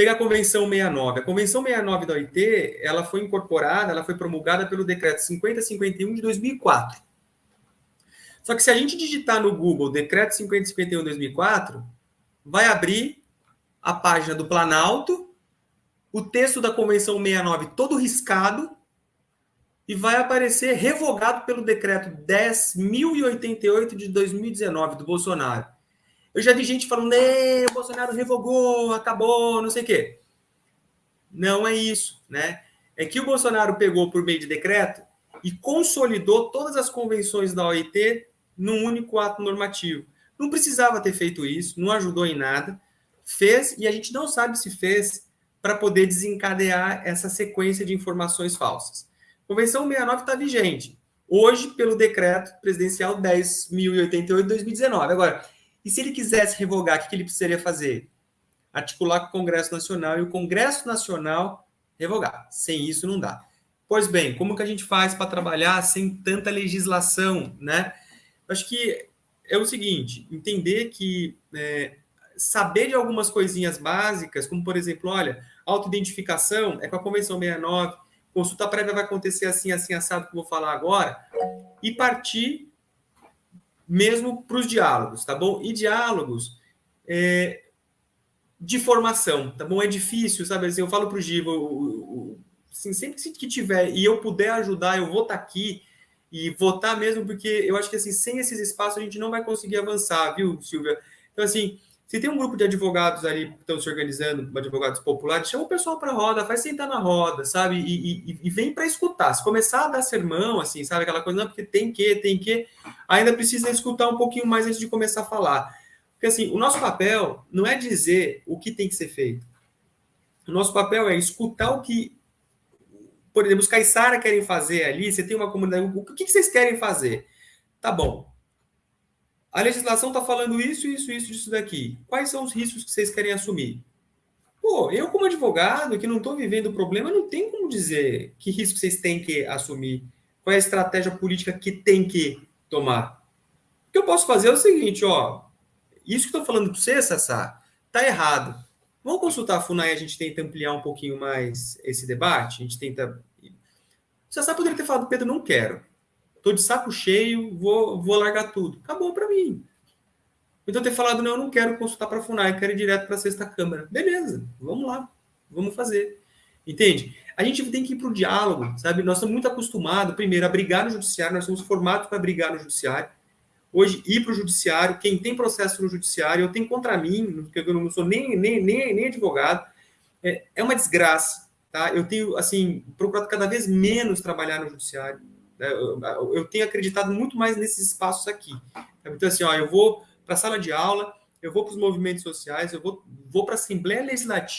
pegar a Convenção 69. A Convenção 69 da OIT, ela foi incorporada, ela foi promulgada pelo Decreto 5051 de 2004. Só que se a gente digitar no Google Decreto 5051 de 2004, vai abrir a página do Planalto, o texto da Convenção 69 todo riscado, e vai aparecer revogado pelo decreto 10.088 de 2019 do Bolsonaro. Eu já vi gente falando, o Bolsonaro revogou, acabou, não sei o quê. Não é isso, né? É que o Bolsonaro pegou por meio de decreto e consolidou todas as convenções da OIT num único ato normativo. Não precisava ter feito isso, não ajudou em nada, fez e a gente não sabe se fez para poder desencadear essa sequência de informações falsas. Convenção 69 está vigente. Hoje, pelo decreto presidencial 10.088 de 2019. Agora, e se ele quisesse revogar, o que ele precisaria fazer? Articular com o Congresso Nacional e o Congresso Nacional revogar. Sem isso, não dá. Pois bem, como que a gente faz para trabalhar sem tanta legislação, né? Acho que é o seguinte, entender que é, saber de algumas coisinhas básicas, como por exemplo, olha, autoidentificação é com a Convenção 69, consulta prévia vai acontecer assim, assim, assado, que eu vou falar agora, e partir mesmo para os diálogos, tá bom? E diálogos é, de formação, tá bom? É difícil, sabe? Assim, eu falo para o Giva, assim, sempre que tiver e eu puder ajudar, eu vou estar tá aqui e votar mesmo, porque eu acho que assim, sem esses espaços a gente não vai conseguir avançar, viu, Silvia? Então, assim, se tem um grupo de advogados ali que estão se organizando, advogados populares, chama o pessoal para a roda, faz sentar na roda, sabe? E, e, e vem para escutar. Se começar a dar sermão, assim, sabe? Aquela coisa, não, porque tem que, tem que, ainda precisa escutar um pouquinho mais antes de começar a falar. Porque, assim, o nosso papel não é dizer o que tem que ser feito. O nosso papel é escutar o que, por exemplo, os caiçara querem fazer ali. Você tem uma comunidade, o que vocês querem fazer? Tá bom, a legislação está falando isso, isso, isso, isso daqui. Quais são os riscos que vocês querem assumir? Pô, eu como advogado que não estou vivendo o problema, não tem como dizer que risco vocês têm que assumir. Qual é a estratégia política que tem que tomar? O que eu posso fazer é o seguinte, ó. Isso que estou falando para você, Sassá, tá errado. Vamos consultar a FUNAI, a gente tenta ampliar um pouquinho mais esse debate, a gente tenta... O Sassá poderia ter falado, Pedro, não quero. Tô de saco cheio, vou, vou largar tudo. Acabou para mim. Então ter falado, não, eu não quero consultar para a FUNAI, quero ir direto para a sexta Câmara. Beleza, vamos lá, vamos fazer. Entende? A gente tem que ir para o diálogo, sabe? Nós estamos muito acostumados, primeiro, a brigar no judiciário, nós somos formados para brigar no judiciário. Hoje, ir para o judiciário, quem tem processo no judiciário, eu tenho contra mim, porque eu não sou nem, nem, nem, nem advogado, é, é uma desgraça, tá? Eu tenho, assim, procurado cada vez menos trabalhar no judiciário né? Eu tenho acreditado muito mais nesses espaços aqui. Então, assim, ó, eu vou para a sala de aula, eu vou para os movimentos sociais, eu vou, vou para a Assembleia Legislativa,